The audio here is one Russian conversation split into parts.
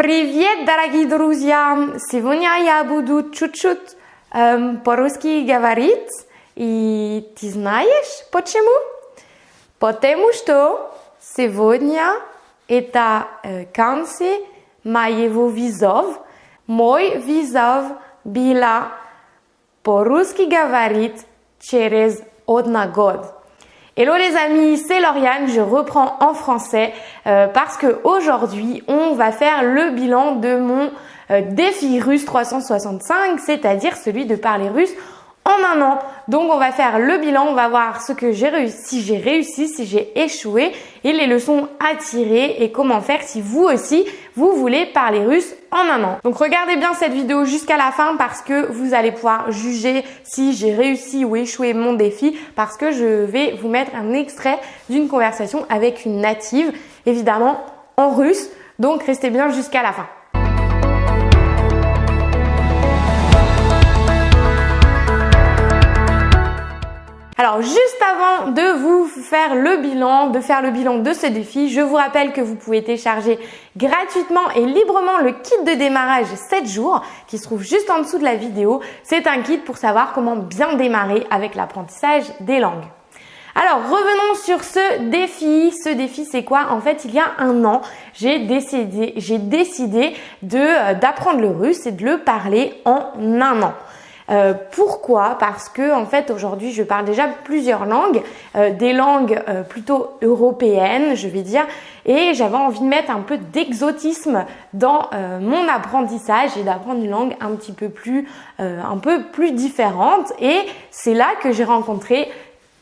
Привет, дорогие друзья! Сегодня я буду чуть-чуть эм, по-русски говорить. И ты знаешь почему? Потому что сегодня это э, конце моего визов. Мой визов была по-русски говорить через один год. Hello les amis, c'est Lauriane, je reprends en français euh, parce que aujourd'hui on va faire le bilan de mon euh, défi russe 365, c'est-à-dire celui de parler russe en un an. Donc on va faire le bilan, on va voir ce que j'ai réussi, si j'ai réussi, si j'ai échoué et les leçons à tirer et comment faire si vous aussi vous voulez parler russe en un an. Donc regardez bien cette vidéo jusqu'à la fin parce que vous allez pouvoir juger si j'ai réussi ou échoué mon défi parce que je vais vous mettre un extrait d'une conversation avec une native, évidemment en russe. Donc restez bien jusqu'à la fin. Alors juste avant de vous faire le bilan, de faire le bilan de ce défi, je vous rappelle que vous pouvez télécharger gratuitement et librement le kit de démarrage 7 jours qui se trouve juste en dessous de la vidéo. C'est un kit pour savoir comment bien démarrer avec l'apprentissage des langues. Alors revenons sur ce défi. Ce défi c'est quoi? En fait il y a un an j'ai décidé, euh, d'apprendre le russe et de le parler en un an. Euh, pourquoi? Parce que en fait aujourd'hui je parle déjà plusieurs langues, euh, des langues euh, plutôt européennes, je vais dire, et j'avais envie de mettre un peu d'exotisme dans mon apprentissage et d'apprendre une langue un petit peu plus, un peu plus différente. Et c'est là que j'ai rencontré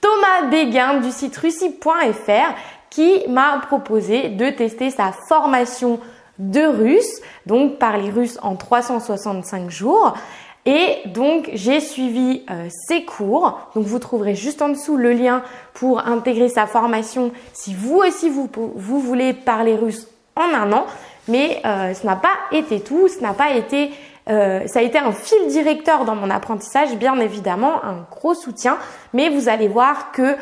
Thomas Béguin du site russie.fr qui m'a proposé de tester sa formation de russe, donc parler russe en 365 jours. Et donc, j'ai suivi euh, ces cours. Donc, vous trouverez juste en dessous le lien pour intégrer sa formation si vous aussi, vous, vous voulez parler russe en un an. Mais euh, ce n'a pas été tout, ce n'a pas été... Euh, ça a été un fil directeur dans mon apprentissage, bien évidemment, un gros soutien. Mais vous allez voir que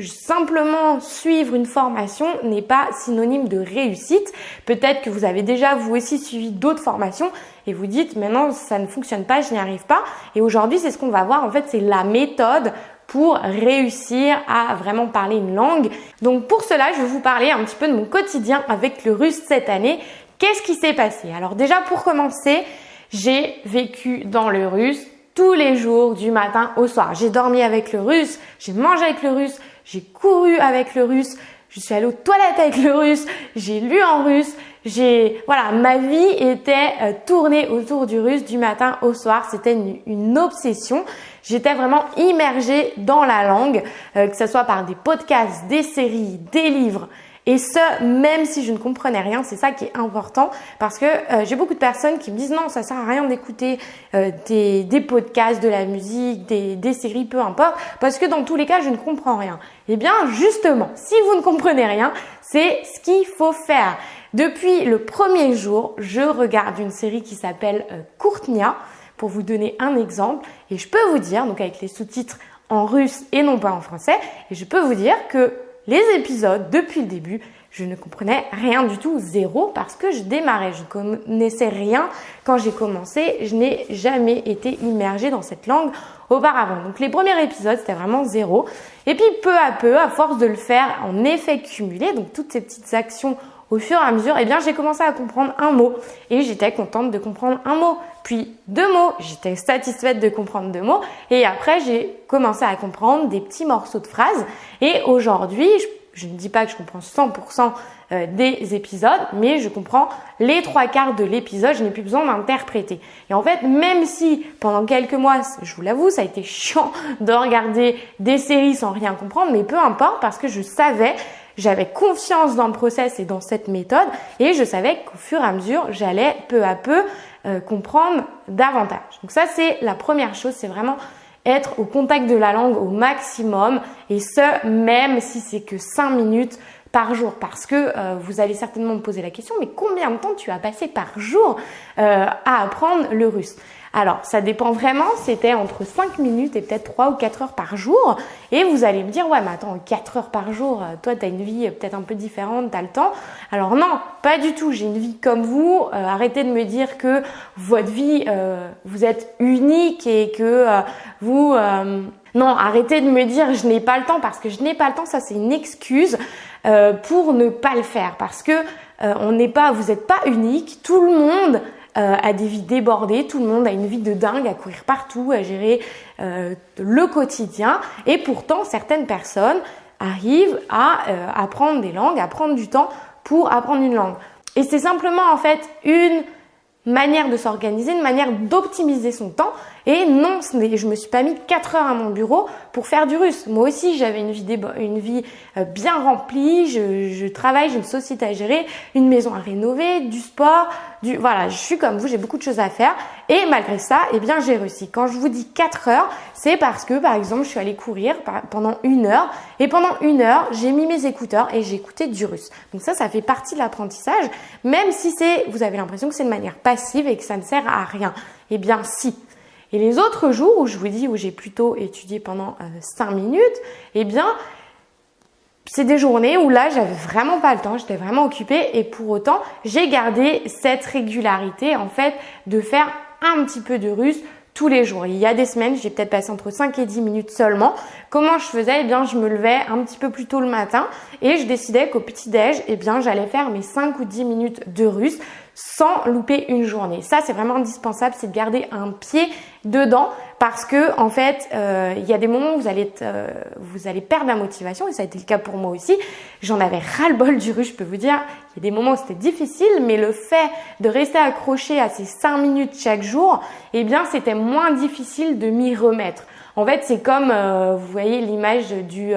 simplement suivre une formation n'est pas synonyme de réussite. Peut-être que vous avez déjà vous aussi suivi d'autres formations et vous dites maintenant ça ne fonctionne pas, je n'y arrive pas. Et aujourd'hui c'est ce qu'on va voir en fait c'est la méthode pour réussir à vraiment parler une langue. Donc pour cela je vais vous parler un petit peu de mon quotidien avec le russe cette année. Qu'est-ce qui s'est passé? Alors déjà pour commencer j'ai vécu dans le russe tous les jours du matin au soir. J'ai dormi avec le russe, j'ai mangé avec le russe, j'ai couru avec le russe, je suis allée aux toilettes avec le russe, j'ai lu en russe, j'ai voilà, ma vie était euh, tournée autour du russe du matin au soir, c'était une, obsession. J'étais vraiment immergée dans la langue, euh, que ce soit par des podcasts, des séries, des livres, et ce, même si je ne comprenais rien, c'est ça qui est important parce que euh, j'ai beaucoup de personnes qui me disent non, ça sert à rien d'écouter euh, des, podcasts, de la musique, des, des, séries, peu importe, parce que dans tous les cas, je ne comprends rien. Eh bien, justement, si vous ne comprenez rien, c'est ce qu'il faut faire. Depuis le premier jour, je regarde une série qui s'appelle euh, Courtnia pour vous donner un exemple et je peux vous dire, donc avec les sous-titres en russe et non pas en français, et je peux vous dire que les épisodes, depuis le début, je ne comprenais rien du tout, zéro, parce que je démarrais, je ne connaissais rien quand j'ai commencé, je n'ai jamais été immergée dans cette langue auparavant. Donc les premiers épisodes, c'était vraiment zéro. Et puis peu à peu, à force de le faire en effet cumulé, donc toutes ces petites actions au fur et à mesure, eh bien, j'ai commencé à comprendre un mot. Et j'étais contente de comprendre un mot. Puis deux mots, j'étais satisfaite de comprendre deux mots. Et après, j'ai commencé à comprendre des petits morceaux de phrases. Et aujourd'hui, je, ne dis pas que je comprends 100% euh, des épisodes, mais je comprends les trois quarts de l'épisode, je n'ai plus besoin d'interpréter. Et en fait, même si pendant quelques mois, je vous l'avoue, ça a été chiant de regarder des séries sans rien comprendre, mais peu importe parce que je savais j'avais confiance dans le process et dans cette méthode et je savais qu'au fur et à mesure, j'allais peu à peu euh, comprendre davantage. Donc ça, c'est la première chose, c'est vraiment être au contact de la langue au maximum et ce, même si c'est que 5 minutes par jour Parce que euh, vous allez certainement me poser la question, mais combien de temps tu as passé par jour euh, à apprendre le russe? Alors, ça dépend vraiment, c'était entre 5 minutes et peut-être 3 ou 4 heures par jour. Et vous allez me dire, ouais, mais attends, 4 heures par jour, euh, toi, tu as une vie peut-être un peu différente, tu as le temps. Alors non, pas du tout, j'ai une vie comme vous. arrêtez de me dire que votre vie, vous êtes unique et que vous... non, arrêtez de me dire je n'ai pas le temps parce que je n'ai pas le temps, ça c'est une excuse. Euh, pour ne pas le faire parce que euh, on n'est pas, vous n'êtes pas unique. Tout le monde euh, a des vies débordées, tout le monde a une vie de dingue à courir partout, à gérer le quotidien. Et pourtant, certaines personnes arrivent à apprendre des langues, à prendre du temps pour apprendre une langue. Et c'est simplement en fait une manière de s'organiser, une manière d'optimiser son temps. Et non, je me suis pas mis 4 heures à mon bureau pour faire du russe. Moi aussi, j'avais une vie, euh, bien remplie. Je, je travaille, j'ai une société à gérer, une maison à rénover, du sport, du voilà. Je suis comme vous, j'ai beaucoup de choses à faire. Et malgré ça, eh bien, j'ai réussi. Quand je vous dis 4 heures, c'est parce que, par exemple, je suis allée courir pendant une heure. Et pendant une heure, j'ai mis mes écouteurs et j'ai écouté du russe. Donc ça, ça fait partie de l'apprentissage. Même si c'est, vous avez l'impression que c'est de manière passive et que ça ne sert à rien. Eh bien, si. Et les autres jours où je vous dis où j'ai plutôt étudié pendant euh, 5 minutes, eh bien, c'est des journées où là, j'avais vraiment pas le temps, j'étais vraiment occupée et pour autant, j'ai gardé cette régularité en fait de faire un petit peu de russe tous les jours. Il y a des semaines, j'ai peut-être passé entre 5 et 10 minutes seulement. Comment je faisais? Eh bien, je me levais un petit peu plus tôt le matin et je décidais qu'au petit-déj, eh bien, j'allais faire mes 5 ou 10 minutes de russe sans louper une journée. Ça, c'est vraiment indispensable, c'est de garder un pied dedans parce que en fait, euh, il y a des moments où vous allez, euh, vous allez perdre la motivation et ça a été le cas pour moi aussi. J'en avais ras le bol du russe, je peux vous dire. Il y a des moments où c'était difficile, mais le fait de rester accroché à ces 5 minutes chaque jour, eh bien, c'était moins difficile de m'y remettre. En fait, c'est comme, euh, vous voyez l'image du,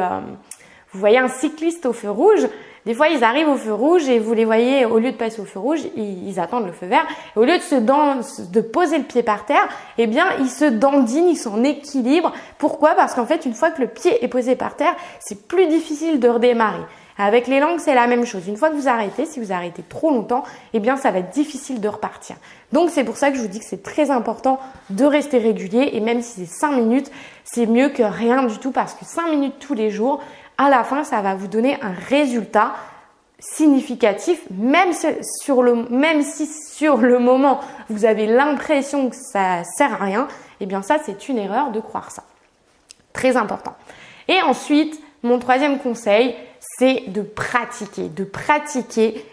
vous voyez un cycliste au feu rouge. Des fois, ils arrivent au feu rouge et vous les voyez, au lieu de passer au feu rouge, ils, attendent le feu vert. Au lieu de se de poser le pied par terre, eh bien, ils se dandinent, ils sont en équilibre. Pourquoi? Parce qu'en fait, une fois que le pied est posé par terre, c'est plus difficile de redémarrer. Avec les langues, c'est la même chose. Une fois que vous arrêtez, si vous arrêtez trop longtemps, eh bien, ça va être difficile de repartir. Donc, c'est pour ça que je vous dis que c'est très important de rester régulier. Et même si c'est 5 minutes, c'est mieux que rien du tout parce que 5 minutes tous les jours, à la fin, ça va vous donner un résultat significatif, même, sur le, même si sur le moment, vous avez l'impression que ça sert à rien, eh bien ça, c'est une erreur de croire ça. Très important. Et ensuite, mon troisième conseil, c'est de pratiquer, de pratiquer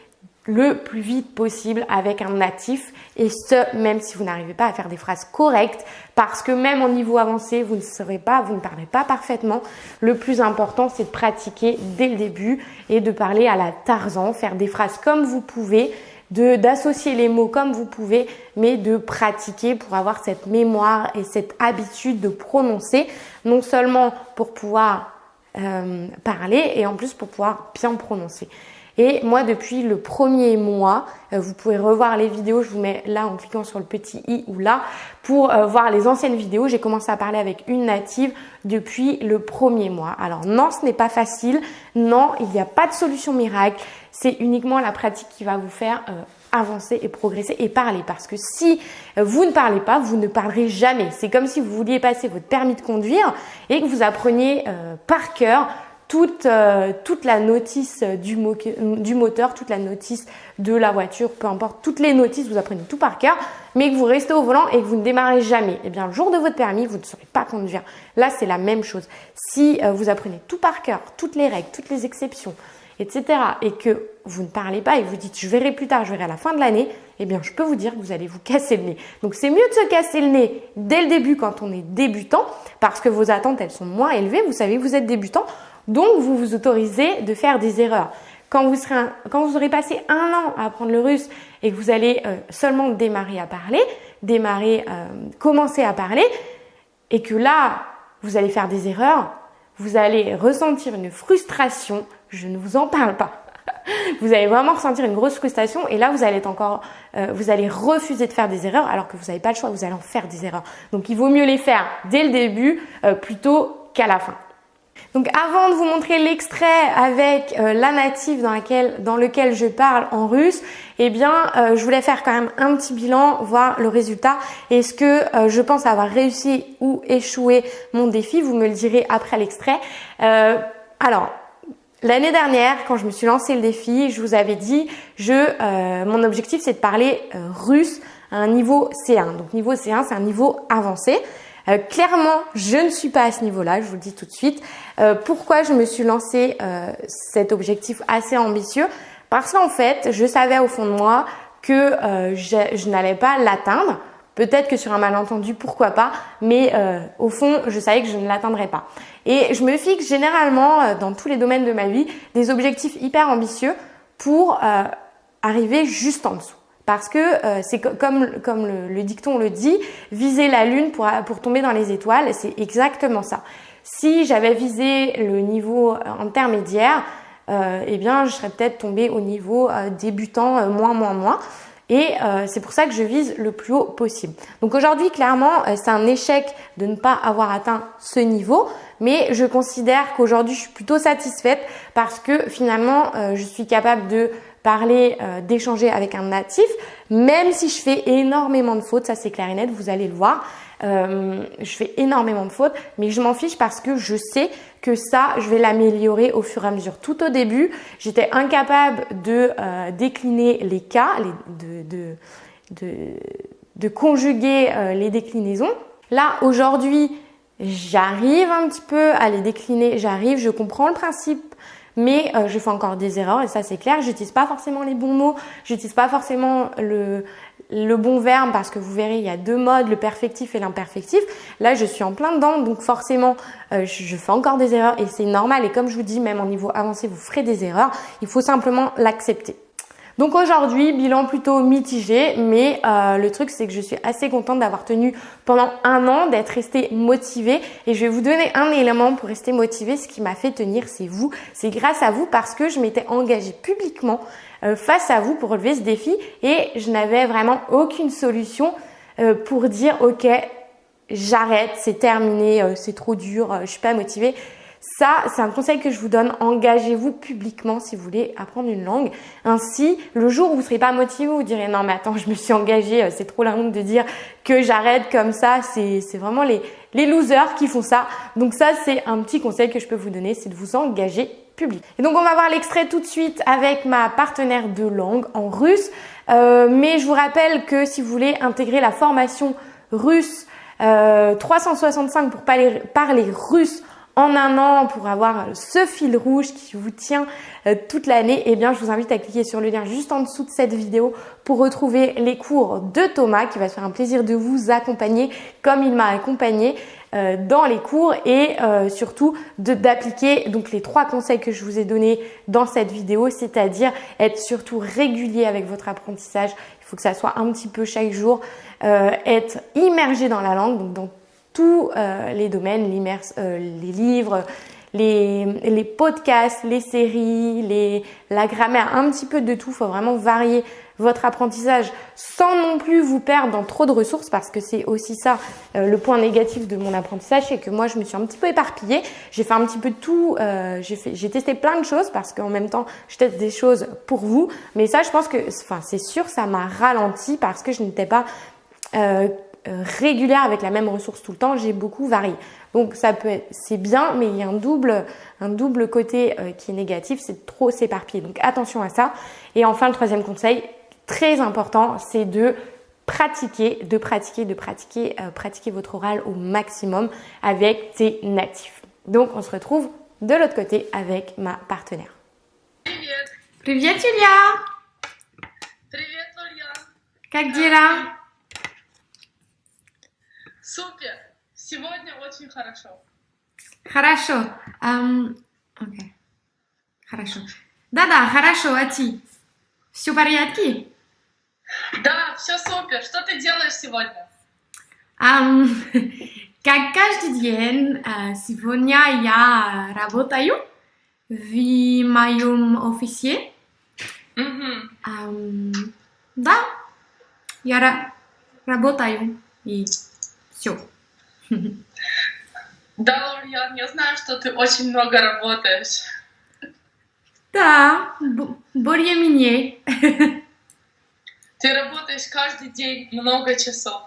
le plus vite possible avec un natif et ce même si vous n'arrivez pas à faire des phrases correctes parce que même au niveau avancé vous ne serez pas vous ne parlez pas parfaitement le plus important c'est de pratiquer dès le début et de parler à la Tarzan faire des phrases comme vous pouvez d'associer les mots comme vous pouvez mais de pratiquer pour avoir cette mémoire et cette habitude de prononcer non seulement pour pouvoir euh, parler et en plus pour pouvoir bien prononcer. Et moi, depuis le premier mois, euh, vous pouvez revoir les vidéos, je vous mets là en cliquant sur le petit i ou là, pour euh, voir les anciennes vidéos. J'ai commencé à parler avec une native depuis le premier mois. Alors non, ce n'est pas facile. Non, il n'y a pas de solution miracle. C'est uniquement la pratique qui va vous faire euh, avancer et progresser et parler. Parce que si vous ne parlez pas, vous ne parlerez jamais. C'est comme si vous vouliez passer votre permis de conduire et que vous appreniez par cœur toute, euh, toute la notice du, moteur, toute la notice de la voiture, peu importe, toutes les notices, vous apprenez tout par cœur, mais que vous restez au volant et que vous ne démarrez jamais. Eh bien, le jour de votre permis, vous ne saurez pas conduire. Là, c'est la même chose. Si euh, vous apprenez tout par cœur, toutes les règles, toutes les exceptions, etc., et que vous ne parlez pas et vous dites je verrai plus tard, je verrai à la fin de l'année, eh bien, je peux vous dire que vous allez vous casser le nez. Donc, c'est mieux de se casser le nez dès le début quand on est débutant, parce que vos attentes, elles sont moins élevées. Vous savez, vous êtes débutant. Donc, vous vous autorisez de faire des erreurs. Quand vous, serez quand vous aurez passé un an à apprendre le russe et que vous allez euh, seulement démarrer à parler, démarrer, euh, commencer à parler, et que là, vous allez faire des erreurs, vous allez ressentir une frustration, je ne vous en parle pas. Vous allez vraiment ressentir une grosse frustration et là vous allez être encore, euh, vous allez refuser de faire des erreurs alors que vous n'avez pas le choix, vous allez en faire des erreurs. Donc il vaut mieux les faire dès le début plutôt qu'à la fin. Donc avant de vous montrer l'extrait avec euh, la native dans, laquelle, dans lequel je parle en russe, eh bien euh, je voulais faire quand même un petit bilan, voir le résultat. Est-ce que euh, je pense avoir réussi ou échoué mon défi? Vous me le direz après l'extrait. alors, L'année dernière, quand je me suis lancé le défi, je vous avais dit, je, mon objectif c'est de parler russe à un niveau C1. Donc niveau C1, c'est un niveau avancé. Euh, clairement, je ne suis pas à ce niveau-là, je vous le dis tout de suite. Euh, pourquoi je me suis lancé euh, cet objectif assez ambitieux? Parce qu'en fait, je savais au fond de moi que je, je n'allais pas l'atteindre. Peut-être que sur un malentendu, pourquoi pas, mais au fond, je savais que je ne l'atteindrais pas. Et je me fixe généralement dans tous les domaines de ma vie des objectifs hyper ambitieux pour arriver juste en dessous. Parce que euh, c'est comme, le, dicton le dit, viser la lune pour, tomber dans les étoiles, c'est exactement ça. Si j'avais visé le niveau euh, intermédiaire, euh, eh bien, je serais peut-être tombée au niveau débutant moins, moins, moins. Et c'est pour ça que je vise le plus haut possible. Donc aujourd'hui, clairement, c'est un échec de ne pas avoir atteint ce niveau, mais je considère qu'aujourd'hui, je suis plutôt satisfaite parce que finalement, je suis capable de euh, d'échanger avec un natif, même si je fais énormément de fautes, ça c'est clair et net, vous allez le voir. Euh, je fais énormément de fautes, mais je m'en fiche parce que je sais que ça, je vais l'améliorer au fur et à mesure. Tout au début, j'étais incapable de euh, décliner les cas, de, de, conjuguer les déclinaisons. Là, aujourd'hui, j'arrive un petit peu à les décliner, j'arrive, je comprends le principe mais euh, je fais encore des erreurs et ça c'est clair. J'utilise pas forcément les bons mots, j'utilise pas forcément le, bon verbe parce que vous verrez il y a deux modes, le perfectif et l'imperfectif. Là je suis en plein dedans donc forcément euh, je fais encore des erreurs et c'est normal et comme je vous dis même en niveau avancé vous ferez des erreurs. Il faut simplement l'accepter. Donc aujourd'hui, bilan plutôt mitigé, mais euh, le truc c'est que je suis assez contente d'avoir tenu pendant un an, d'être restée motivée. Et je vais vous donner un élément pour rester motivée. Ce qui m'a fait tenir, c'est vous. C'est grâce à vous parce que je m'étais engagée publiquement euh, face à vous pour relever ce défi et je n'avais vraiment aucune solution euh, pour dire ok, j'arrête, c'est terminé, c'est trop dur, je suis pas motivée. Ça, c'est un conseil que je vous donne. Engagez-vous publiquement si vous voulez apprendre une langue. Ainsi, le jour où vous ne serez pas motivé, vous direz non mais attends, je me suis engagée, euh, c'est trop la honte de dire que j'arrête comme ça. C'est vraiment les, les losers qui font ça. Donc ça, c'est un petit conseil que je peux vous donner, c'est de vous engager public. Et donc on va voir l'extrait tout de suite avec ma partenaire de langue en russe. Euh, mais je vous rappelle que si vous voulez intégrer la formation russe euh, 365 pour parler, parler russe en un an pour avoir ce fil rouge qui vous tient euh, toute l'année, eh bien je vous invite à cliquer sur le lien juste en dessous de cette vidéo pour retrouver les cours de Thomas qui va se faire un plaisir de vous accompagner comme il m'a accompagné euh, dans les cours et euh, surtout d'appliquer donc les trois conseils que je vous ai donnés dans cette vidéo, c'est-à-dire être surtout régulier avec votre apprentissage. Il faut que ça soit un petit peu chaque jour, être immergé dans la langue, donc dans tous euh, les domaines, euh, les livres, les, les, podcasts, les séries, les, la grammaire, un petit peu de tout. Il faut vraiment varier votre apprentissage sans non plus vous perdre dans trop de ressources parce que c'est aussi ça euh, le point négatif de mon apprentissage, c'est que moi je me suis un petit peu éparpillée. J'ai fait un petit peu de tout, j'ai testé plein de choses parce qu'en même temps je teste des choses pour vous. Mais ça je pense que, enfin c'est sûr, ça m'a ralenti parce que je n'étais pas régulière avec la même ressource tout le temps, j'ai beaucoup varié. Donc ça peut être, c'est bien, mais il y a un double, un double côté euh, qui est négatif, c'est trop s'éparpiller. Donc attention à ça. Et enfin, le troisième conseil, très important, c'est de pratiquer, de pratiquer, de pratiquer, euh, pratiquer votre oral au maximum avec tes natifs. Donc on se retrouve de l'autre côté avec ma partenaire. Привет, Julia. Привет, Ольга. Как дела? Супер! Сегодня очень хорошо. Хорошо. Um, okay. Хорошо. Да-да, хорошо, а ты? Все в порядке? Да, все супер. Что ты делаешь сегодня? Um, как каждый день, сегодня я работаю в моем офисе. Угу. Um, да, я работаю и все. Да, Лориан, я знаю, что ты очень много работаешь. Да, более-менее. Ты работаешь каждый день много часов.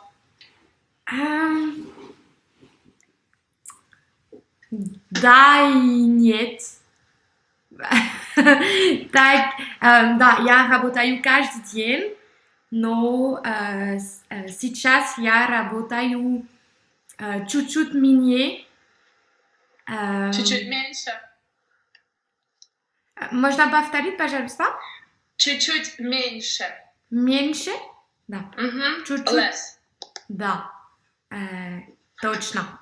Эм, Да и нет. Так, эм, да, я работаю каждый день, но э, э, сейчас я работаю э, чуть-чуть менее. Эм, Чуть-чуть меньше. Можно повторить, пожалуйста? Чуть-чуть меньше. Меньше? Да. Мгм. Чуть-чуть. Less. Да. Э, точно.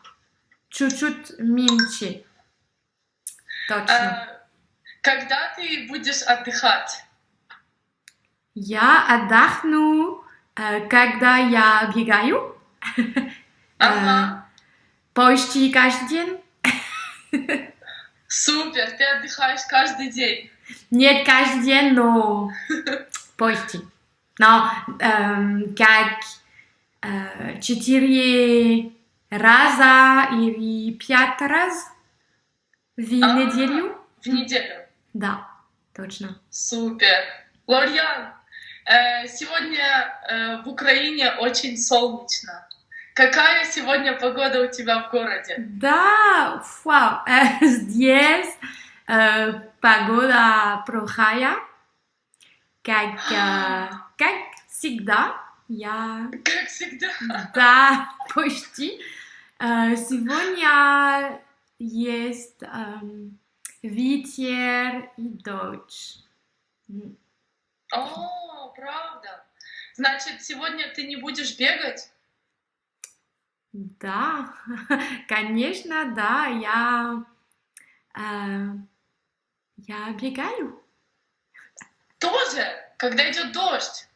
Чуть-чуть меньше. Точно. Э, Когда ты будешь отдыхать? Я отдохну, э, когда я бегаю. Ага. Почти каждый день. Супер, ты отдыхаешь каждый день. Нет каждый день, но почти. Но эм, как э, четыре раза или пять раз в А. неделю. В неделю. Да, точно. Супер. Лориан, э, сегодня э, в Украине очень солнечно. Какая сегодня погода у тебя в городе? Да, вау, э, здесь э, погода плохая, как, э, как всегда. Я, Как всегда. да, почти. Э, сегодня есть эм, ветер и дождь. О, правда. Значит, сегодня ты не будешь бегать? Да, конечно, да, я, э, я бегаю. Тоже, когда идет дождь.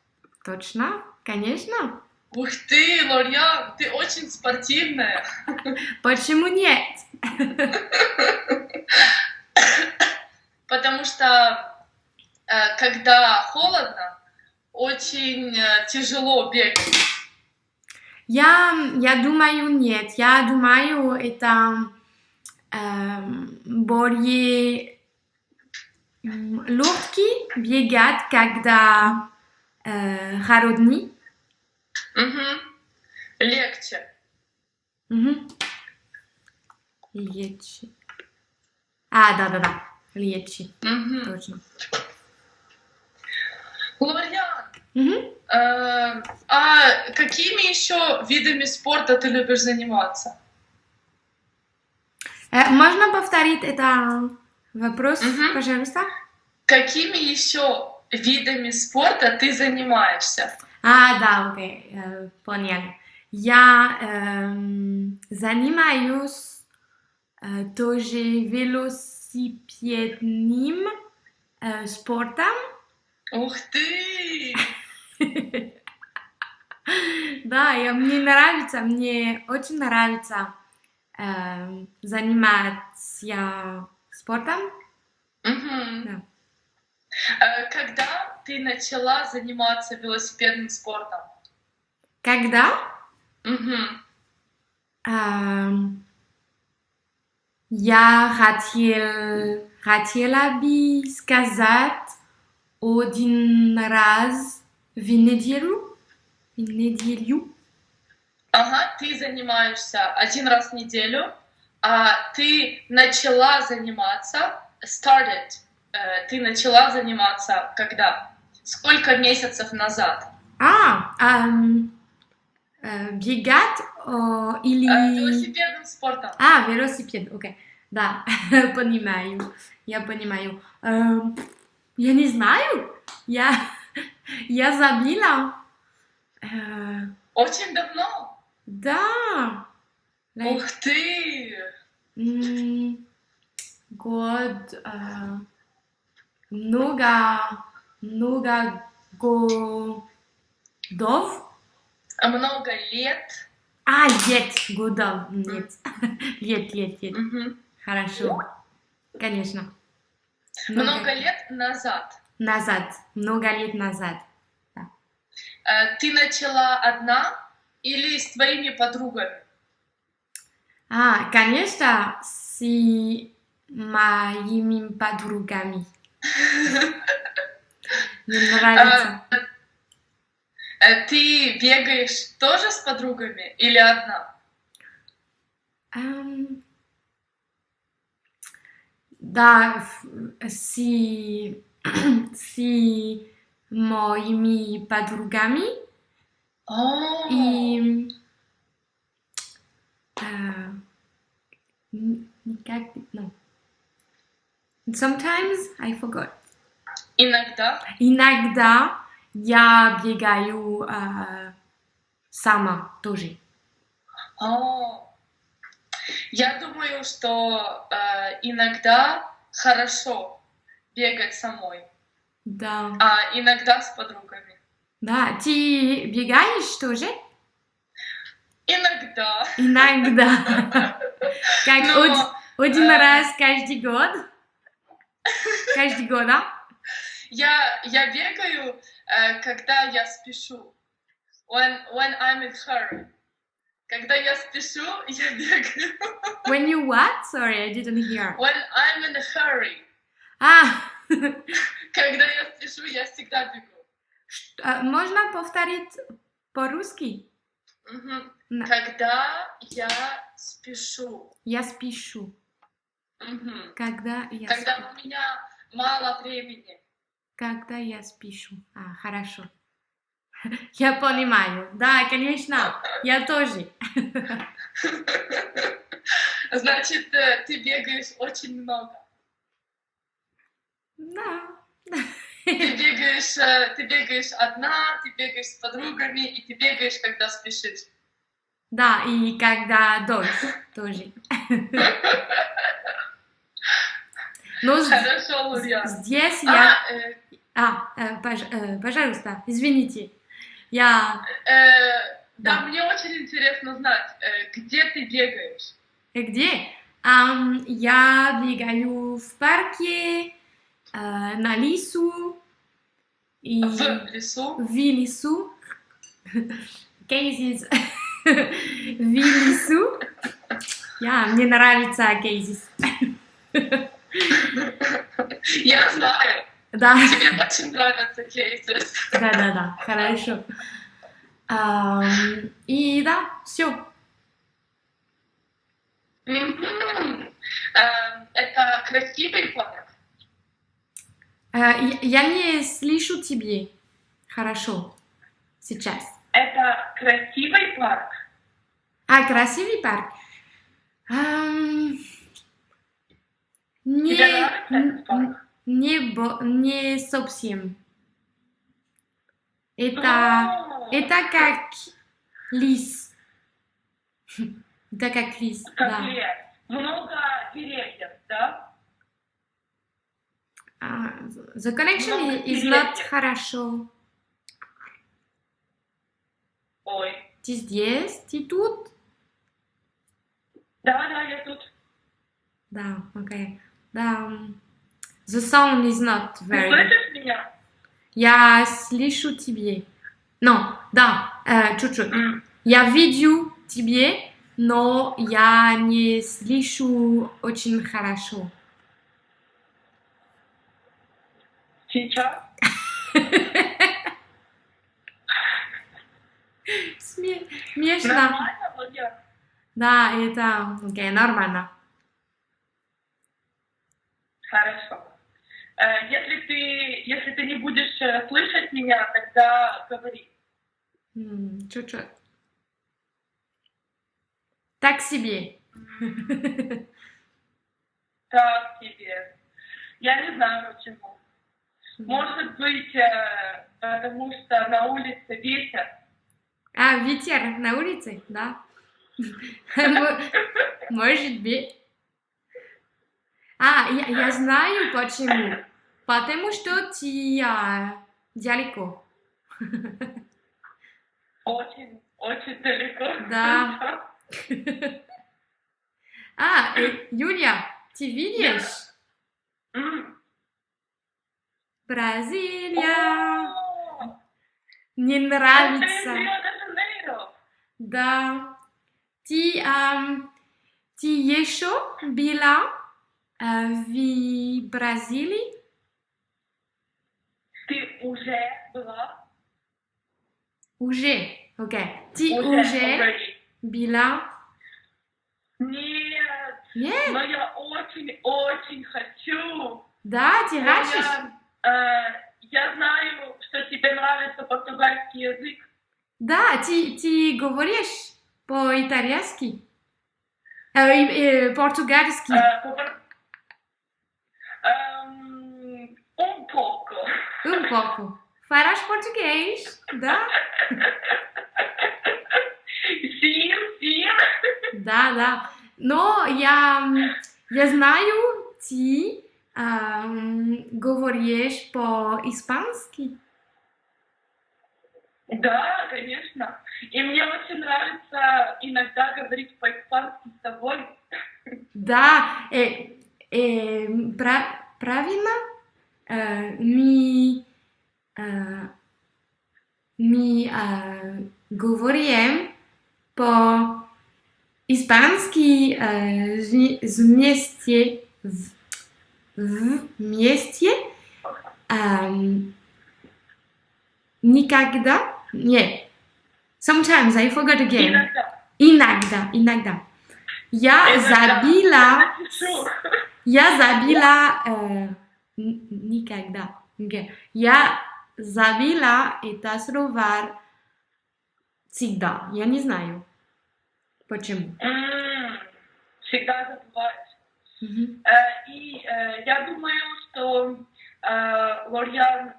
Точно, конечно. Ух ты, Лориан, ты очень спортивная. Почему нет? Потому что когда холодно, очень э, тяжело бегать. Я, я думаю, нет. Я думаю, это эм, более легкий бегать, когда э, холодный. Мгм. Легче. Мгм. Легче. А, да, да, да. Легче, Мгм. точно. Лориан, Мгм. э, а какими еще видами спорта ты любишь заниматься? Э, можно повторить это вопрос, Мгм. пожалуйста? Какими еще видами спорта ты занимаешься? А, да, окей, э, понял. Я эм, занимаюсь э, тоже велосипедным э, спортом. Ух ты! Да, и мне нравится, мне очень нравится эм, заниматься спортом. Мгм. Да. Э, Когда ты начала заниматься велосипедным спортом? Когда Мгм. эм, я хотел, хотела бы сказать один раз в неделю. В неделю. Ага, ты занимаешься один раз в неделю, а ты начала заниматься, started, э, ты начала заниматься когда? Сколько месяцев назад? А, эм, э, бегать о, или... Э, велосипедным спортом. А, велосипед, окей. Да, понимаю, я понимаю. Эм, я не знаю, я, я забила. Э, Очень давно. да, like, Ух ты! год, э, много, много годов. Много лет. А, лет, годов, нет. Лет, лет, лет. Хорошо, конечно. Много лет назад. Назад, много лет назад. Э, Ты начала одна или с твоими подругами? А, конечно, с моими подругами. Мне нравится. А, э, Ты бегаешь тоже с подругами или одна? Да, в- с, с моими подругами О, и э, н- как, ну, sometimes I forgot. Иногда. Иногда я бегаю э, сама тоже. О, Я думаю, что э, иногда хорошо бегать самой, Да. а иногда с подругами. Да, ты бегаешь тоже? Иногда. Иногда. Как Но, од- один э, раз каждый год? Каждый год, да? Я, я бегаю, э, когда я спешу. When, when I'm in hurry. Когда я спешу, я бегаю. When you what? Sorry, I didn't hear. When I'm in a hurry. А, Когда я спешу, я всегда бегу. а, можно повторить по-русски? Мгм. На- Когда я спешу. Я спешу. Мгм. Когда я Когда спешу. у меня мало времени. Когда я спешу. А, хорошо. Я понимаю. Да, конечно. Я тоже. Значит, э, ты бегаешь очень много. Да. Ты бегаешь, э, ты бегаешь одна, ты бегаешь с подругами, и ты бегаешь, когда спешишь. Да, и когда дождь тоже. Но с- Хорошо, Лурья. здесь я... А, э, А, э, пож- э, пожалуйста, извините. Я... э, да, Да. мне очень интересно знать, э, где ты бегаешь. Где? Ам, я бегаю в парке, э, на лесу и В лесу. в лесу. Кейзис. В лесу. Я, мне нравится кейзис. Я знаю, Да. тебе очень нравятся кейсы. Да, да, да, хорошо. И да, все. Э, Это красивый парк. я, я не слышу тебе. Хорошо. Сейчас. Это красивый парк. А, красивый парк? Ам, не, Тебе нравится этот парк? Не, бо- не совсем. Это, О, это как лис. Это как лис, как да. лес. Много деревьев, да? А, The connection Много is not деревьев. хорошо. Ой. Ты здесь, ты тут? Да, да, я тут. Да, окей. Да. The sound is not very слышишь меня? Я слышу тебе. Ну, да, э, чуть-чуть. М. Я вижу тебе, но я не слышу очень хорошо. Сейчас? Сме- Смешно. Нормально, Владимир? Да, это окей, нормально. Хорошо. Э, Если ты, если ты не будешь э, слышать меня, тогда говори. Чуть-чуть. Так себе. Так тебе. Я не знаю почему. Может быть, э, потому что на улице ветер. А, ветер на улице, да? Мо- Может быть. А, я, я знаю почему. Потому что а, далеко. Очень, очень далеко. Да. А, э, Юля, ты видишь? Бразилия. Из нравится. Да. Ты ам, Ты еще была э, в Бразилии? Ты уже была? Уже, окей. Ты Уже, уже already. была? Нет, Нет? но я очень-очень хочу. Да, ты Но хочешь? Я, э, я знаю, что тебе нравится португальский язык. Да, ты, ты говоришь по-итальянски? Э, и- э, португальский? Э, по- эм, um pouco. Um pouco. Farás português, да? Sim, sim. Да, да. Но я, я знаю, ты эм, говоришь по-испански. Да, конечно. И мне очень нравится иногда говорить по-испански с тобой. Да, э, э, пра- правильно? Э, мы, э, мы э, говорим по-испански э, вме- вместе, в- вместе эм, никогда, нет, sometimes, I forgot again, Иногда. иногда, иногда. Я Иногда. забила Напишу. Никогда. Окей. Я забила это слово всегда. Я не знаю почему. М, Всегда забываешь. Мгм. Э, И э, я думаю, что э, Лориан, э,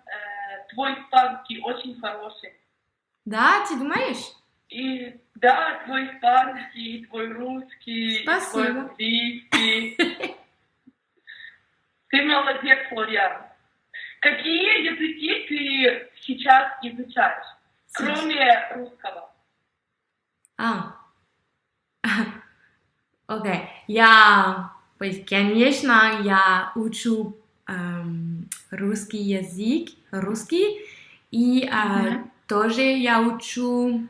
твой испанский очень хороший. Да, ты думаешь? И да, твой испанский, твой русский, Спасибо. твой английский. Ты молодец, Лориан. Какие языки ты сейчас изучаешь, кроме русского? А. Окей. Я, то есть, конечно, я учу эм, русский язык, русский, и э, Мгм. тоже я учу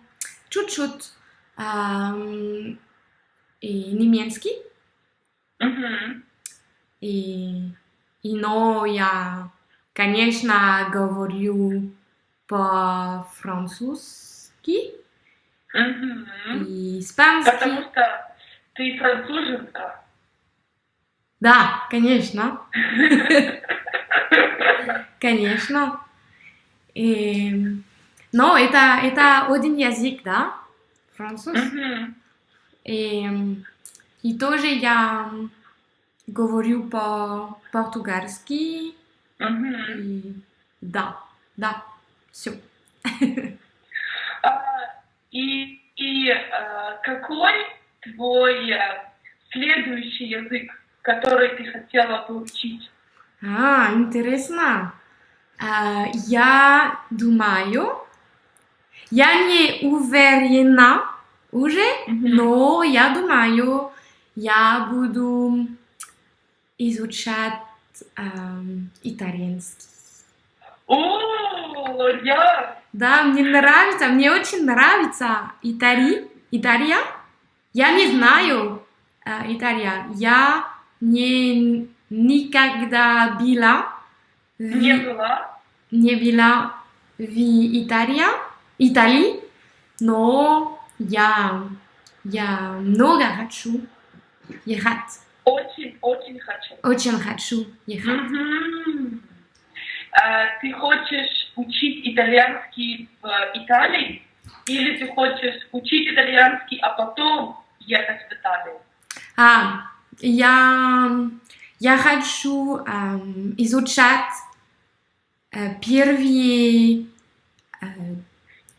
чуть-чуть эм, и немецкий, Мгм. и, и но я, конечно, говорю по-французски Мгм. и Потому испанский. что ты француженка. Да, конечно. Конечно. И, но это, это один язык, да? Француз. Мгм. И, и тоже я говорю по-португальски. Мгм. И да, да, все. А, И, и э, какой твой э, следующий язык, который ты хотела бы учить? А, интересно. А, я думаю, я не уверена уже, но я думаю, я буду изучать эм, итальянский. О, я... Да, мне нравится, мне очень нравится Италия. Италия. Я не знаю э, Италия. Я не никогда была в, Не была. не была в Италии, Италии, но я я много хочу ехать. Очень-очень хочу. Очень хочу ехать. Мгм. А, Ты хочешь учить итальянский в Италии? Или ты хочешь учить итальянский, а потом ехать в Италию? А, я, я хочу эм, изучать э, первые э,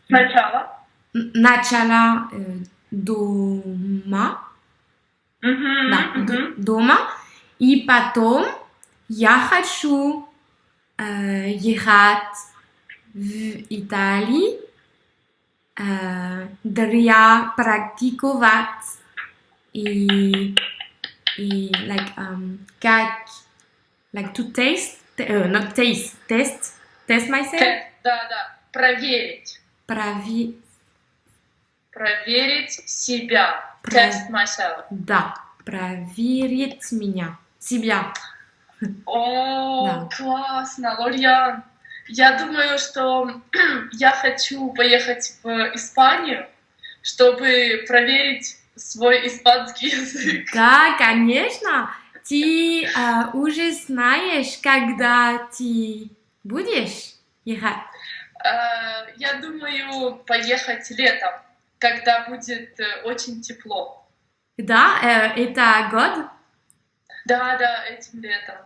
Сначала. н- начало э, дома, Мгм, да, д- дома, и потом я хочу э, ехать в Италии э, для практиковать и, и like, um, как like to taste, uh, not taste, test, test myself, Тест, да, да. Проверить. прови, Проверить себя. Test myself. да, проверить меня, себя. О, Да. классно, Лориан. Я думаю, что я хочу поехать в Испанию, чтобы проверить свой испанский язык. Да, конечно. Ты э, уже знаешь, когда ты будешь ехать? Э, Я думаю, поехать летом, когда будет э, очень тепло. Да, э, это год? Да, да, этим летом.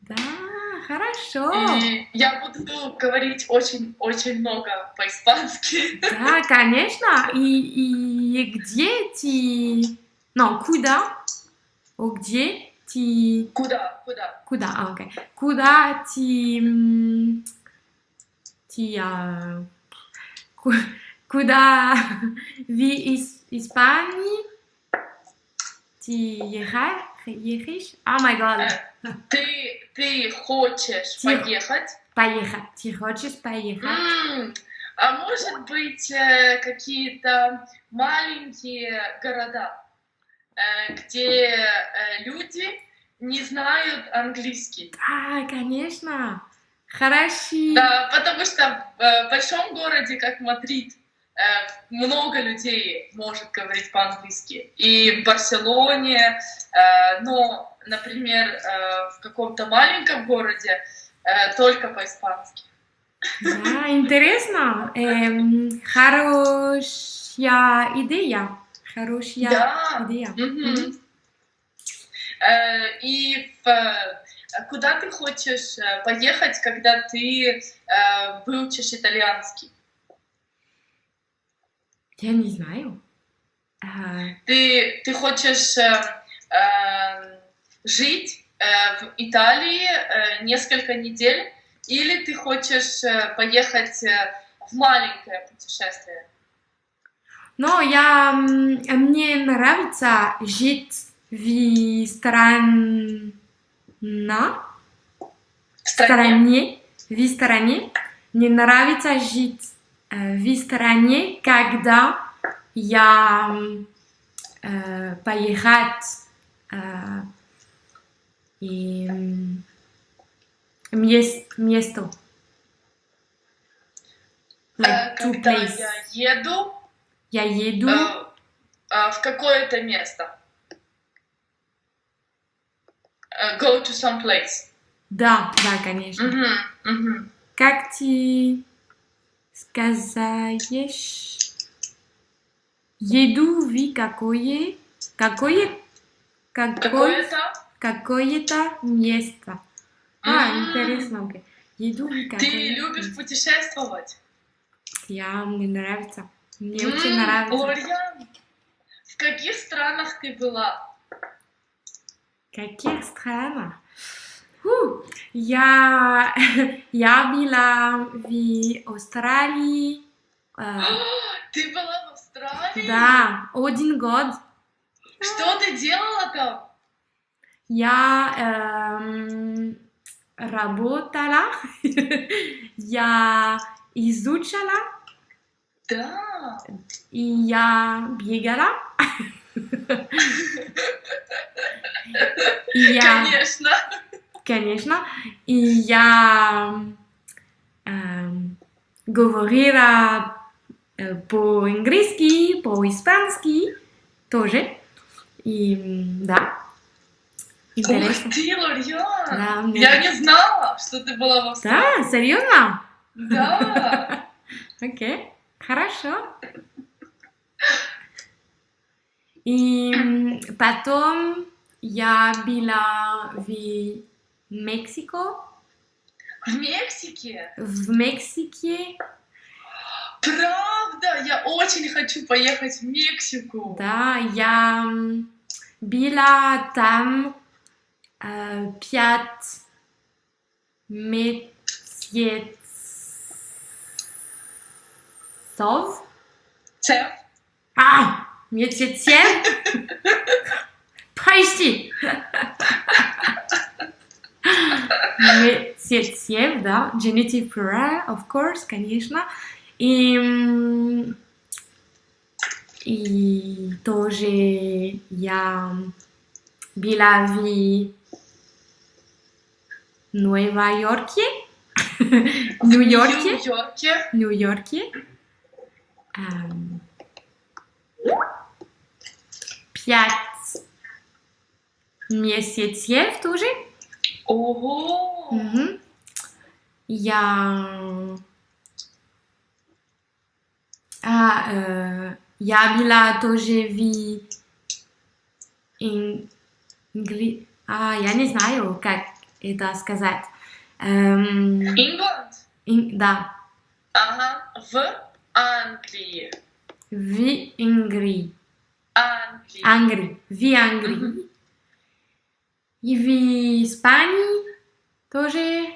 Да, хорошо. И я буду говорить очень-очень много по-испански. Да, конечно. И, и где ты... Ну, куда? О, где ты... Куда? Куда? Куда? А, окей. Куда ты... Ты... а, Куда в Ис- Испании ты? Ехаешь? О май гад. Ты, ты хочешь Тихо. поехать? Поехать. Ты хочешь поехать? М, А может быть э, какие-то маленькие города, э, где э, люди не знают английский? Да, конечно. Хорошо. Да, потому что э, в большом городе, как Мадрид, много людей может говорить по-английски. И в Барселоне, э, но, например, э, в каком-то маленьком городе э, только по-испански. Да, интересно. Эм, хорошая идея. Хорошая Да. идея. Э, И в, э, куда ты хочешь э, поехать, когда ты э, выучишь итальянский? Я не знаю. А, Ты, ты хочешь э, э, жить э, в Италии э, несколько недель, или ты хочешь э, поехать э, в маленькое путешествие? Но я, мне нравится жить в стране, В стране? в стране. Мне нравится жить в стране, когда я э, поехать э, и мест, место. Э, Like Когда place. я еду Я еду. э, э, в какое-то место. Э, Go to some place. Да, да, конечно. Мгм, мгм. Как ты сказаешь? Еду в какое, какое, какое, Какое-то какое-то место. А, М. интересно, окей. Еду в какое Ты любишь путешествовать? Я, мне нравится. Мне М, очень нравится. Лориан, в каких странах ты была? Каких странах? Я, я была в Австралии. э, Ты была в Австралии? да, один год. Что ты делала там? Я эм, работала, я изучала Да. и я бегала. Я, Конечно. Конечно, и я эм, говорила э, по-английски, по-испански тоже. И да, интересно. Ух ты, Лориан. Да, мне Я не знала, что ты была в Австралии. Да, серьезно? Да. Окей, хорошо. И потом я была в Мексико, В Мексике? в Мексике, Правда? Я очень хочу поехать в Мексику. да, я была там э, пять месяцев. Цеп. А, месяцев? Прости. Месяцев, да, genitive plural, of course, конечно. И, и тоже я Была в Нью-Йорке. Нью-Йорке. Нью-Йорке. Нью-Йорке. Эм, Пять месяцев тоже. Ого! Мгм. Я... А, э, я была тоже в ин- ингли- А, я не знаю, как это сказать. Эм, Ингланд? ин- да, Ага. В Англии. в Ингрии. Англии. Англии. В Англии. И в Испании тоже.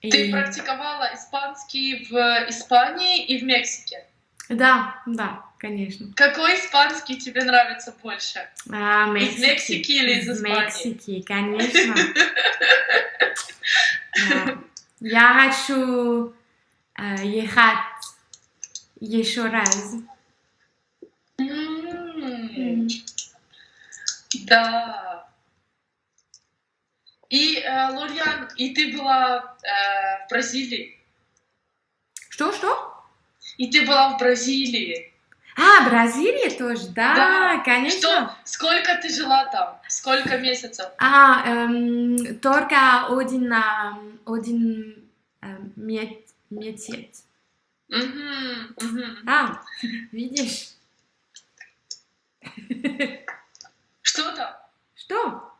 Ты И- практиковала испанский в Испании и в Мексике. Да, да, конечно. Какой испанский тебе нравится больше? А, Из Мексики или из Из Испании? Мексики, конечно. Я хочу э, ехать еще раз. М, Да. И, э, Лориан, и ты была э, в Бразилии. Что, что? И ты была в Бразилии. А, Бразилия тоже, да, Да. конечно. Что? Сколько ты жила там? Сколько месяцев? А, эм, только один, эм, один эм, месяц. Мгм, мгм. А, видишь? Что там? Что?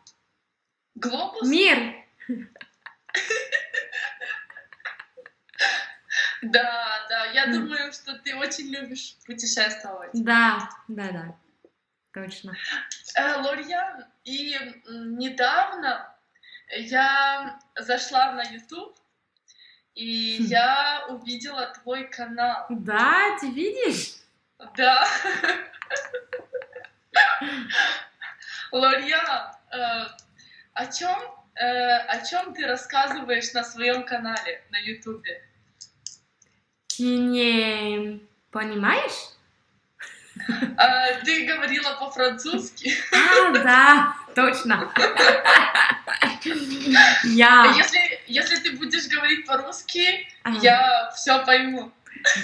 Глобус? Мир. Да, да. Я думаю, что ты очень любишь путешествовать. Да, да, да, точно. Э, Лориан, и недавно я зашла на YouTube, и Хм. я увидела твой канал. Да, ты видишь? Да. Лориан, э, о чем, о чем ты рассказываешь на своем канале на YouTube? Ты не понимаешь? Э, Ты говорила по-французски. А, да, точно. Я, Если, если ты будешь говорить по-русски, а, я все пойму.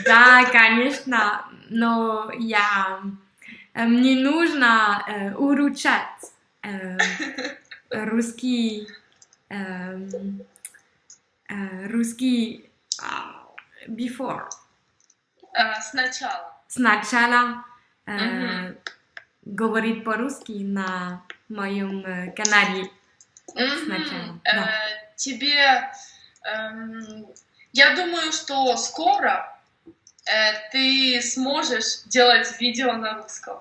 да, конечно, но я, э, мне нужно э, улучшать э, русский, эм, э, русский а, before. Э, Сначала. Сначала э, Мгм. говорить по-русски на моем э, канале. Мгм. Сначала, Э, да. Тебе, эм, я думаю, что скоро э, ты сможешь делать видео на русском.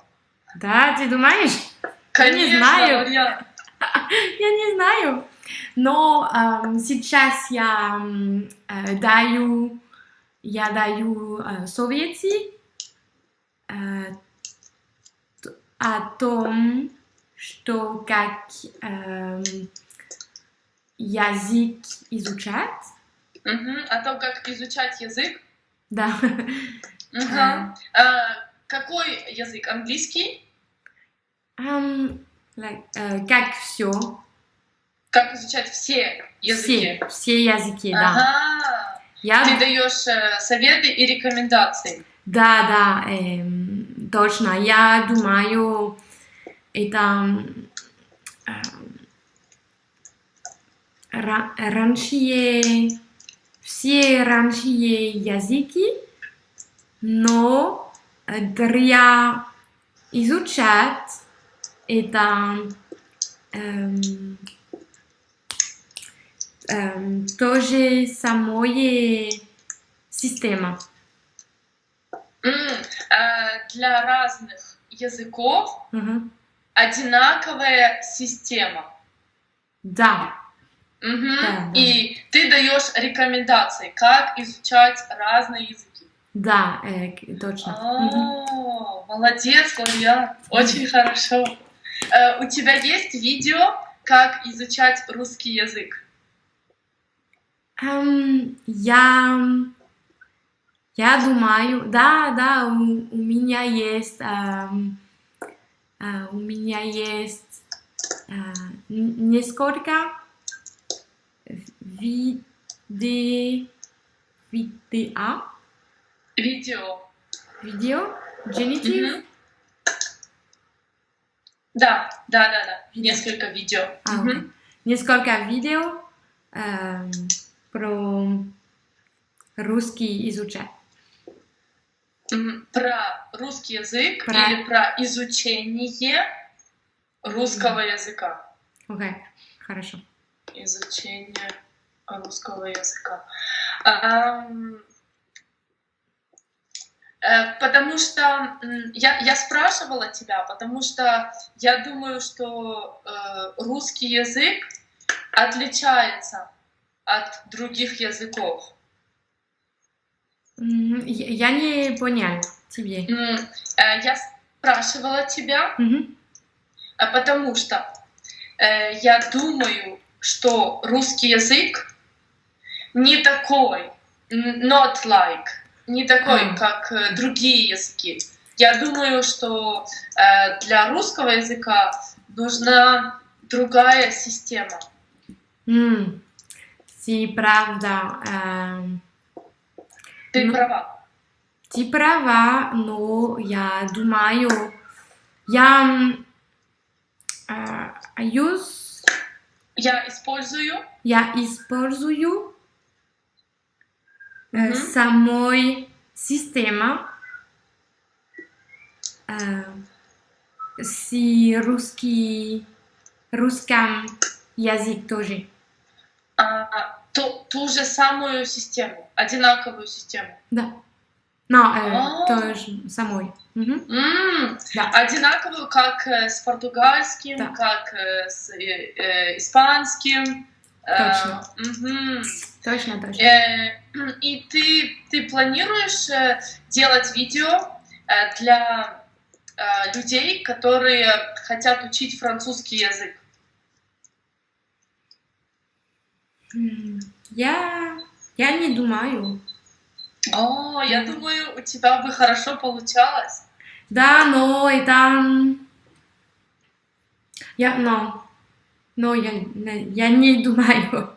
Да, ты думаешь? Конечно, знаю. Марьян. Я не знаю. Но эм, сейчас я э, даю, я даю э, советы э, о том, что как эм, язык изучать. Мгм. О том, как изучать язык. Да. Мгм. Э, Какой язык? Английский? Like, э, как все. Как изучать все языки? Все, все языки, да. Ага. Я Ты даешь э, советы и рекомендации. Да, да, эм, точно. Я думаю, это ра- раньше, все раньше языки, но для изучать это эм, эм, тоже самое система. М, э, Для разных языков Мгм. одинаковая система. Да. Мгм. Да, да. И ты даешь рекомендации, как изучать разные языки. Да, э, точно. О, молодец, Лориан, очень хорошо. Э, У тебя есть видео, как изучать русский язык? Эм, я, я думаю, да, да, у, у меня есть эм, э, у меня есть э, несколько виде, видео, Видео. видео, genitive, Мгм. Да, да, да, да. Несколько видео. а, Мгм. окей. несколько видео э, про русский изучать. Про русский язык Про- или про изучение русского языка. Окей, хорошо. Изучение русского языка. Э, Потому что я, я спрашивала тебя, потому что я думаю, что э, русский язык отличается от других языков. Я не понял тебе. Э, Я спрашивала тебя. А Потому что я думаю, что русский язык не такой, not like, не такой, А. как э, другие языки. Я думаю, что э, для русского языка нужна другая система. М, Ты правда, эм, Ты Ну. права. ты права, но я думаю, я э, use, Я использую. я использую Мгм. самой система э, с русский, русском язык тоже. а, ту, ту же самую систему, одинаковую систему. Да. Но э, А. тоже самой. Мгм. М, Да. Одинаковую, как э, с португальским, Да. как э, с э, э, испанским. Э, Точно. Точно, точно. Э, И ты, ты планируешь э, делать видео для людей, которые хотят учить французский язык? Я, я не думаю. О, я думаю, у тебя бы хорошо получалось. Да, но это... м, Я, но, но я, я не думаю.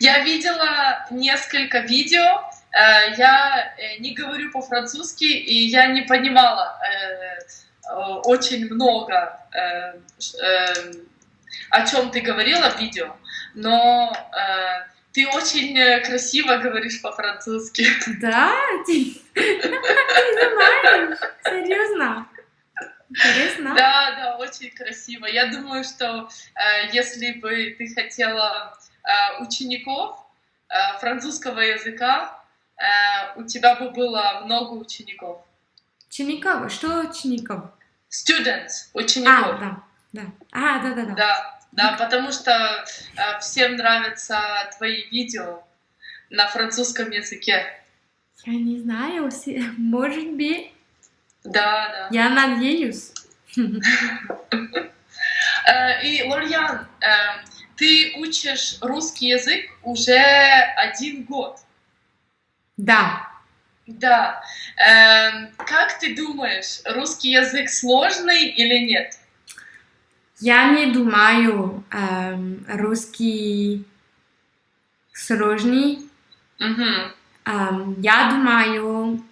Я видела несколько видео, э, я э, не говорю по-французски, и я не понимала э, очень много, о чем ты говорила в видео, но ты очень красиво говоришь по-французски. Да, ты, ты думаешь? Серьезно? Интересно? Да, да, очень красиво. Я думаю, что э, если бы ты хотела э, учеников э, французского языка, э, у тебя бы было много учеников. Учеников? Что учеников? Students, А, учеников. да, да. А, да, да, да. Да, да, потому что э, всем нравятся твои видео на французском языке. Я не знаю, может быть, Да, да. я надеюсь. Э, И, Лорьян, э, ты учишь русский язык уже один год. Да. Да. Эм, как ты думаешь, русский язык сложный или нет? Я не думаю, эм, русский сложный. Эм, я думаю,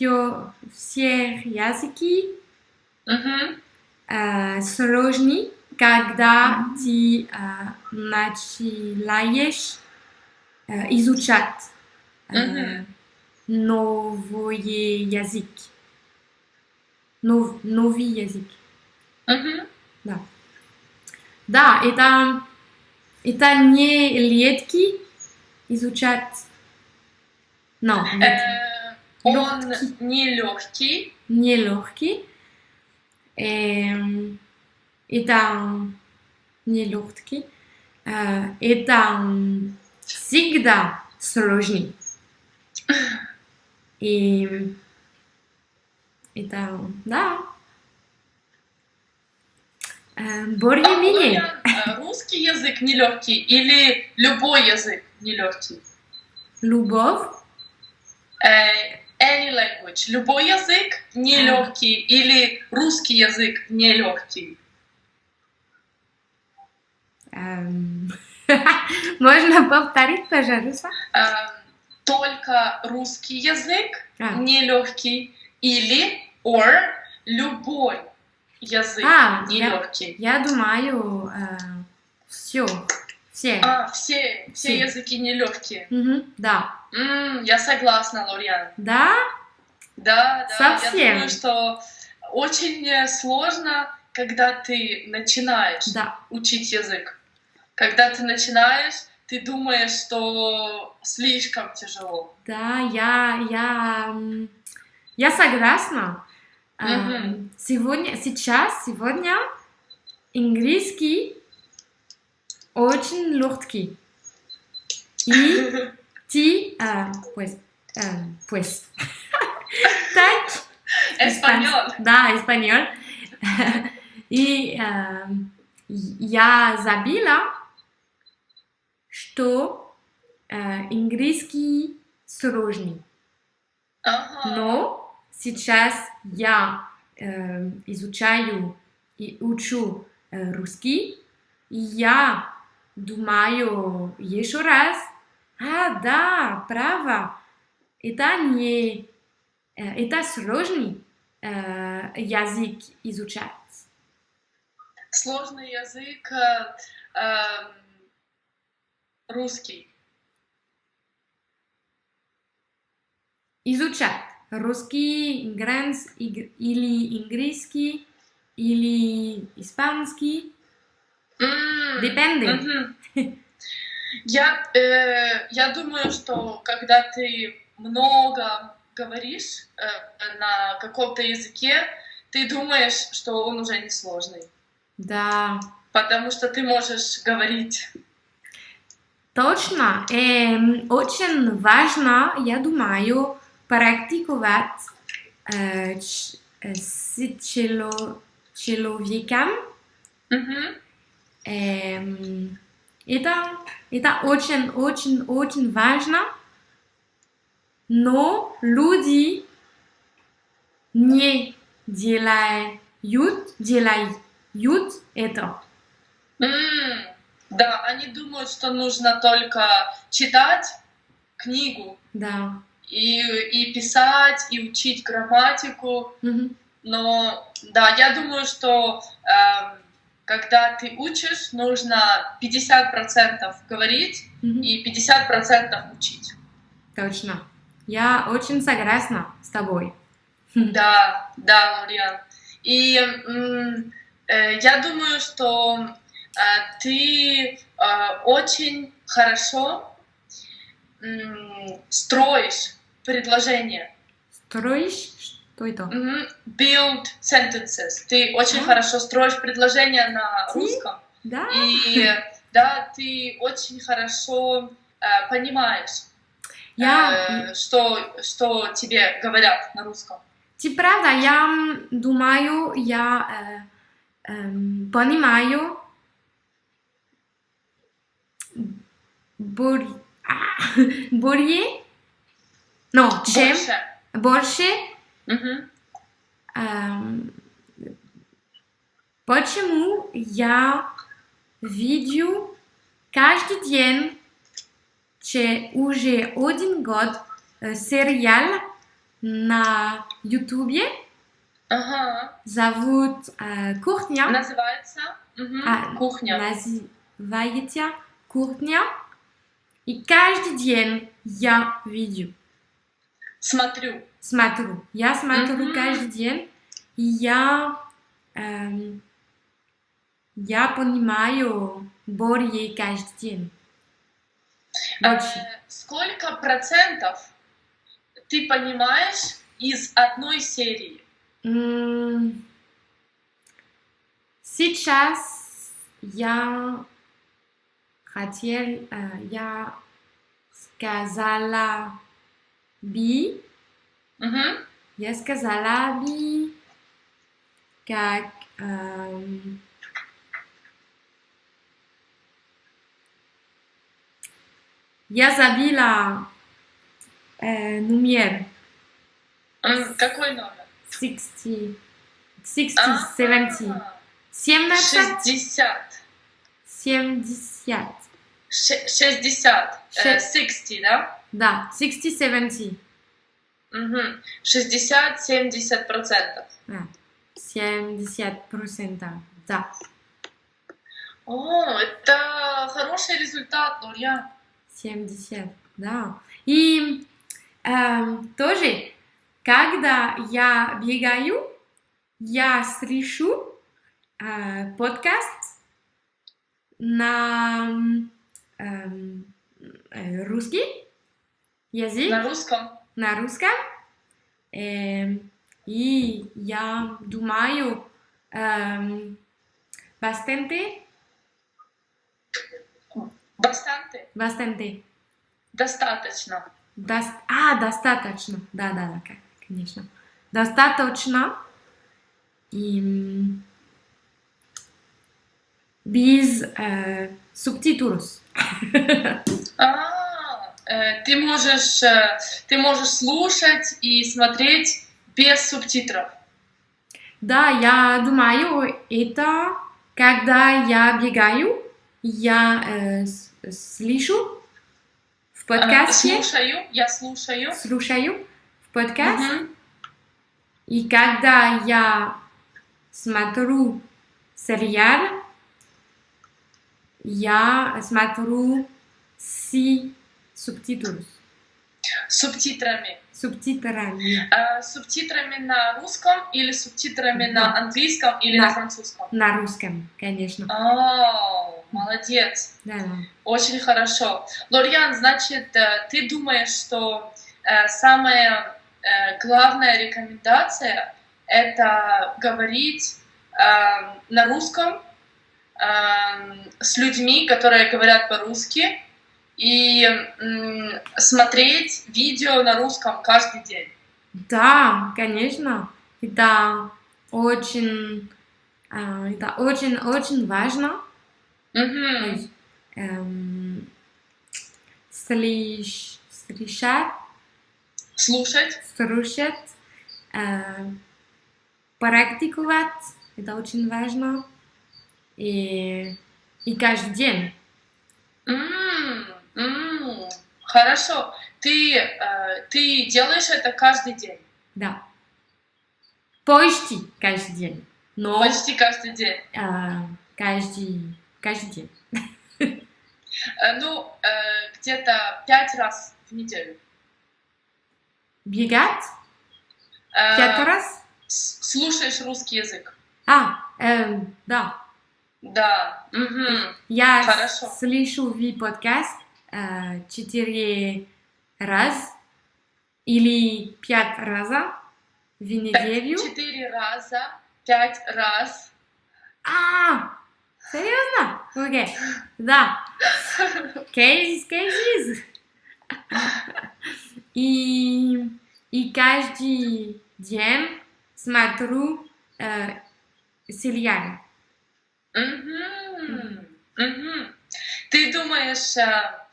все, все языки Мгм. э, сложны, когда ты э, начинаешь э, изучать э, Мгм. новый язык. Нов, новый язык. Мгм. Да, это, это не легкий изучать. Но, Э, Он Лёгкий. нелегкий. не легкий. Эм, Это не легкий. Э, Это всегда сложный. И это, да. Э, Более-менее. Лорьян, э, русский язык нелегкий или любой язык нелегкий? Любовь. Э, any language. Любой язык нелегкий или русский язык нелегкий. Эм, Можно повторить, пожалуйста? Эм, Только русский язык А. нелегкий или or любой язык А, я- нелегкий. Я думаю, все, все. А, все, все Все. языки нелегкие. Мгм, Да. М, я согласна, Лориан. Да? Да, да. Совсем. Я думаю, что очень э, сложно, когда ты начинаешь Да. учить язык. Когда ты начинаешь, ты думаешь, что слишком тяжело. Да, я, я, я согласна. Мгм. Сегодня, сейчас, сегодня английский очень легкий. И ты, э, pues, э, pues, так, Эспаньол. Да, испаньол. И эм, я забила, что э, английский сложный. Ага. Но сейчас я эм, изучаю и учу э, русский, и я думаю еще раз, а, да, право, это не, э, это сложный э, язык изучать. Сложный язык э, эм, русский. Изучать русский, ингренс, иг- или английский, или испанский. М, Depende. Я, э, я думаю, что когда ты много говоришь э, на каком-то языке, ты думаешь, что он уже не сложный. Да, Потому что ты можешь говорить. точно. Эм, очень важно, я думаю, практиковать э, э, с чело- человеком. Мгм. Эм, это, это очень, очень, очень важно. Но люди не делают, делают это. М, Да, они думают, что нужно только читать книгу Да. и, и писать, и учить грамматику. Мгм. Но да, я думаю, что эм, когда ты учишь, нужно 50% говорить Мгм. и 50% учить. Точно. Я очень согласна с тобой. Да, да, Лориан. И э, я думаю, что э, ты э, очень хорошо м, строишь предложения. Строишь? Что это? Мгм. Build sentences. Ты очень А. хорошо строишь предложения на Ты? русском. Да. И да, ты очень хорошо э, понимаешь, Я, э, что, что тебе говорят на русском. Ти правда, я думаю, я э, эм, понимаю боль, а, более, но чем Больше. больше, Почему я видео каждый день, че уже один год э, сериал на ютубе Ага. зовут э, Кухня. Называется мгм, А, кухня. Называется Кухня. И каждый день я видео Смотрю. Смотрю. Я смотрю Мгм. каждый день. И я, эм, я понимаю более каждый день. Э, сколько процентов ты понимаешь из одной серии? Сейчас я хотел, э, я сказала би, Мгм. я сказала би, как эм, я забила э, номер. М, Какой номер? 60, 60, 70. А, 17, 60. 70. Ше- 60. Э, Ше- 60, да? Да, 60, 70. Мгм. 60-70 процентов. Да. 70 процентов. Да. О, это хороший результат, Нурьян. 70, да. И эм, тоже, когда я бегаю, я слышу э, подкаст на эм, э, русский язык, На русском. На русском. Эм, и я думаю bastante, Бастанты. bastante. Достаточно. Дос- А, достаточно. Да, да, да, конечно. Достаточно. И без э, субтитров. А, ты можешь, э, ты можешь слушать и смотреть без субтитров. Да, я думаю, это когда я бегаю, я э, слышу в А, подкасте, слушаю, я слушаю. слушаю в подкаст, Мгм. и когда я смотрю сериал, я смотрю с субтитрами. Субтитрами. Субтитрами. Э, субтитрами на русском или субтитрами Да. на английском или Да. на французском? На русском, конечно. О, молодец. Да, да. Очень хорошо. Лориан, значит, э, ты думаешь, что э, самая э, главная рекомендация это говорить э, на русском э, с людьми, которые говорят по-русски, и смотреть видео на русском каждый день. Да, конечно. Это очень, а, это очень, очень важно. Эм, слыш- слышать, Слушать. слушать, э, практиковать. Это очень важно. И, и каждый день. М, м, Хорошо. Ты, э, ты делаешь это каждый день. Да. Почти каждый день. Но Почти каждый день. э, каждый, каждый день. Э, Ну, э, где-то пять раз в неделю. Бегать Э, пять раз. Слушаешь русский язык. А, эм, да. Да. Мгм. Я Хорошо. слышу ви подкаст э, четыре раз или пять раза в неделю. Четыре раза, пять раз. А, серьезно? Окей, да. Кейс, кейсис. И, и каждый день смотрю э, сериал. Мгм. Мгм. Ты думаешь э, э,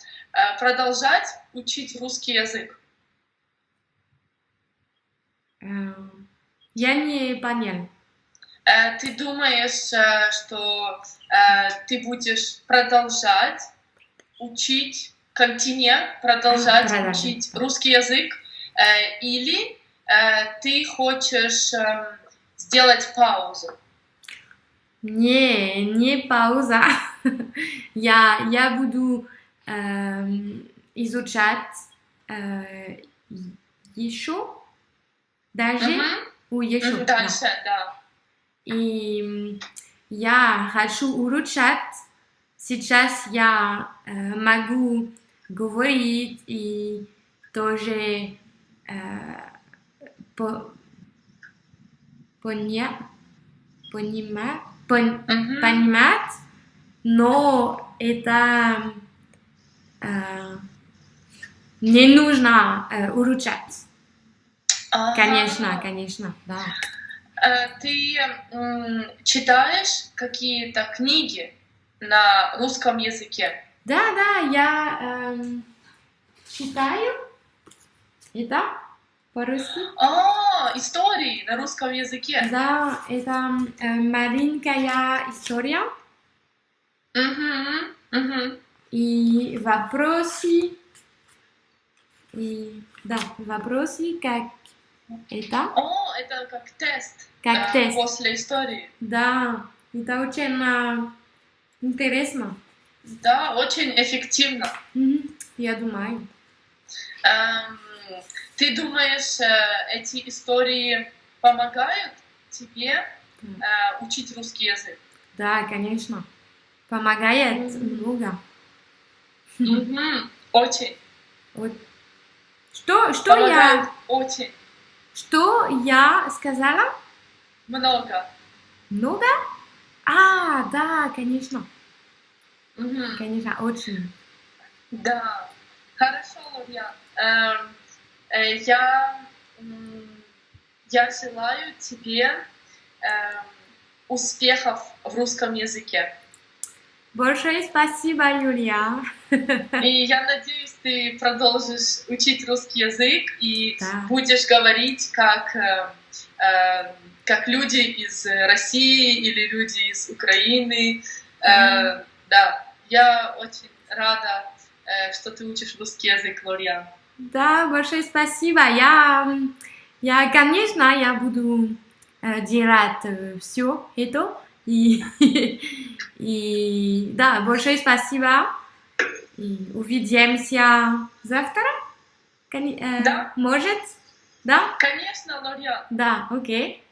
продолжать учить русский язык? Эм, Я не понял. Э, Ты думаешь, э, что э, ты будешь продолжать учить континент, продолжать Продолжать. учить русский язык, э, или э, ты хочешь сделать паузу? Не, не пауза. Я, я буду изучать э, еще, даже Мгм. у еще. Мгм, да. Дальше, да. И я хочу улучшать. Сейчас я э, могу говорить и тоже э, по, поня, понимать, пон- Мгм. понимать, но это не нужно э, улучшать. А, Конечно, конечно, да. э, Ты читаешь какие-то книги на русском языке? Да, да, я эм, читаю это по-русски? А, истории на русском языке. Да, это э, маленькая история Мгм, мгм. И вопросы. И да, вопросы, как это, О, это как тест. как э, тест. После истории. Да, это очень э, интересно. Да, очень эффективно. Мгм, Я думаю. Эм, ты думаешь, э, эти истории помогают тебе э, учить русский язык? Да, конечно. Помогает много. Очень. Вот. Что, что Помогает я, очень что я сказала? много. Много? А, да, конечно. Мгм. Конечно, очень. Да. Хорошо, Лурьян. Эм, э, я, м, я желаю тебе эм, успехов в русском языке. Большое спасибо, Юлия. И я надеюсь, ты продолжишь учить русский язык и Да. будешь говорить как, э, э, как люди из России или люди из Украины. Э, да, я очень рада, э, что ты учишь русский язык, Лориан. Да, большое спасибо. Я, я конечно, я буду э, делать все это. И, и да, большое спасибо. И увидимся завтра. Кони- э, Да. Может? Да? Конечно, Лориан. Да, окей.